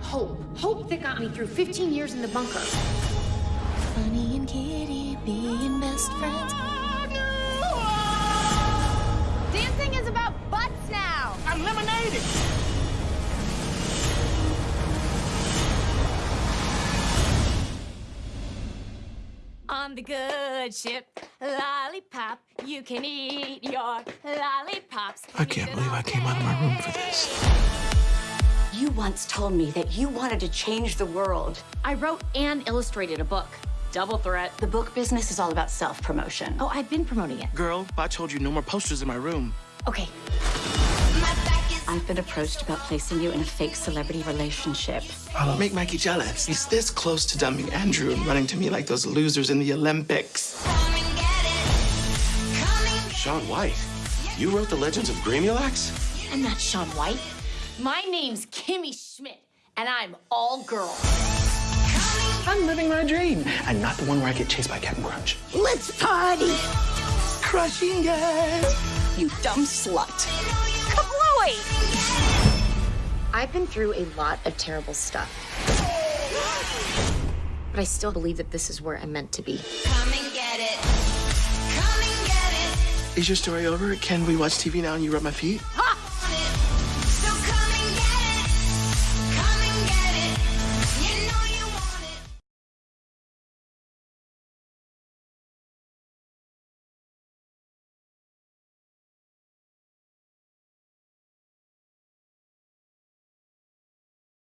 hope. Hope that got me through 15 years in the bunker. Funny and Kitty being best friends. Dancing is about butts now. I'm. On the good ship, lollipop, you can eat your lollipops. I can't believe I came out of my room for this. You once told me that you wanted to change the world. I wrote and illustrated a book. Double threat. The book business is all about self-promotion. Oh, I've been promoting it. Girl, I told you no more posters in my room. Okay. I've been approached about placing you in a fake celebrity relationship. I'll make Mikey jealous. He's this close to dumping Andrew and running to me like those losers in the Olympics. Shaun White, you wrote the Legends of Gramulax? I'm not Shaun White. My name's Kimmy Schmidt, and I'm all girl. I'm living my dream, and not the one where I get chased by Captain Crunch. Let's party! Crushing it. You dumb slut. I've been through a lot of terrible stuff. But I still believe that this is where I'm meant to be. Come and get it. Come and get it. Is your story over? Can we watch TV now and you rub my feet?